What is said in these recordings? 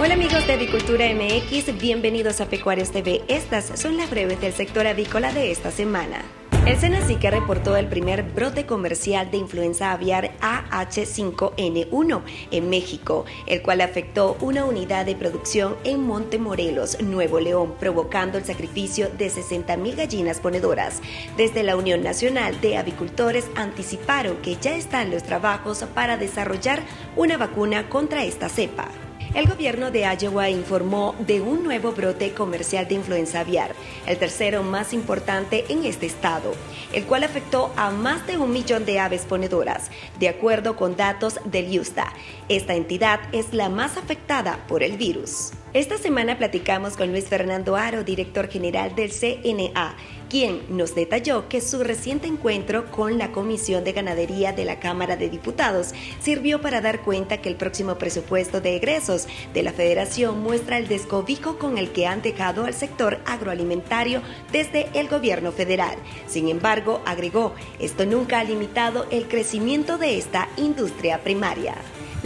Hola amigos de Avicultura MX, bienvenidos a Pecuarios TV. Estas son las breves del sector avícola de esta semana. El Senacica reportó el primer brote comercial de influenza aviar AH5N1 en México, el cual afectó una unidad de producción en Montemorelos, Nuevo León, provocando el sacrificio de 60.000 gallinas ponedoras. Desde la Unión Nacional de Avicultores anticiparon que ya están los trabajos para desarrollar una vacuna contra esta cepa. El gobierno de Iowa informó de un nuevo brote comercial de influenza aviar, el tercero más importante en este estado, el cual afectó a más de un millón de aves ponedoras, de acuerdo con datos del USDA. Esta entidad es la más afectada por el virus. Esta semana platicamos con Luis Fernando Aro, director general del CNA, quien nos detalló que su reciente encuentro con la Comisión de Ganadería de la Cámara de Diputados sirvió para dar cuenta que el próximo presupuesto de egresos de la Federación muestra el descobijo con el que han dejado al sector agroalimentario desde el gobierno federal. Sin embargo, agregó, esto nunca ha limitado el crecimiento de esta industria primaria.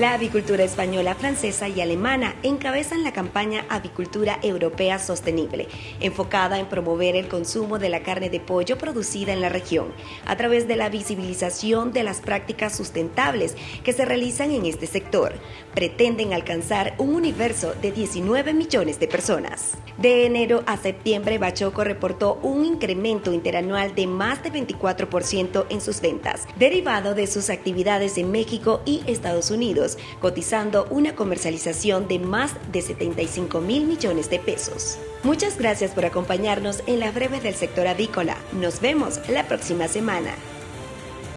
La avicultura española, francesa y alemana encabezan la campaña Avicultura Europea Sostenible, enfocada en promover el consumo de la carne de pollo producida en la región, a través de la visibilización de las prácticas sustentables que se realizan en este sector. Pretenden alcanzar un universo de 19 millones de personas. De enero a septiembre, Bachoco reportó un incremento interanual de más de 24% en sus ventas, derivado de sus actividades en México y Estados Unidos cotizando una comercialización de más de 75 mil millones de pesos. Muchas gracias por acompañarnos en la breve del sector avícola. Nos vemos la próxima semana.